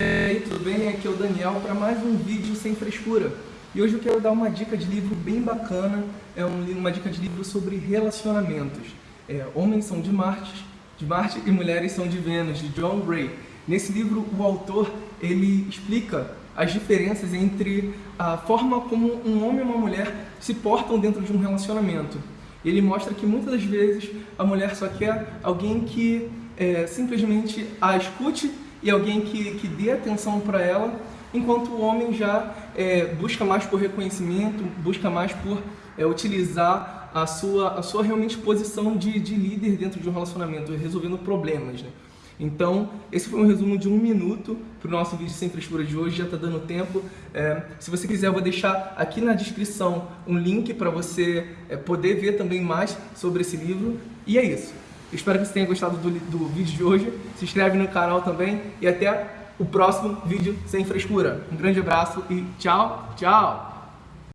E aí, tudo bem? Aqui é o Daniel para mais um vídeo sem frescura. E hoje eu quero dar uma dica de livro bem bacana, é uma dica de livro sobre relacionamentos. É, Homens são de Marte, de Marte e Mulheres são de Vênus, de John Gray. Nesse livro, o autor ele explica as diferenças entre a forma como um homem e uma mulher se portam dentro de um relacionamento. Ele mostra que muitas das vezes a mulher só quer alguém que é, simplesmente a escute e alguém que, que dê atenção para ela, enquanto o homem já é, busca mais por reconhecimento, busca mais por é, utilizar a sua, a sua realmente posição de, de líder dentro de um relacionamento, resolvendo problemas. Né? Então, esse foi um resumo de um minuto para o nosso vídeo sem frescura de hoje, já está dando tempo. É, se você quiser, eu vou deixar aqui na descrição um link para você é, poder ver também mais sobre esse livro. E é isso. Espero que você tenha gostado do, do vídeo de hoje. Se inscreve no canal também e até o próximo vídeo sem frescura. Um grande abraço e tchau, tchau!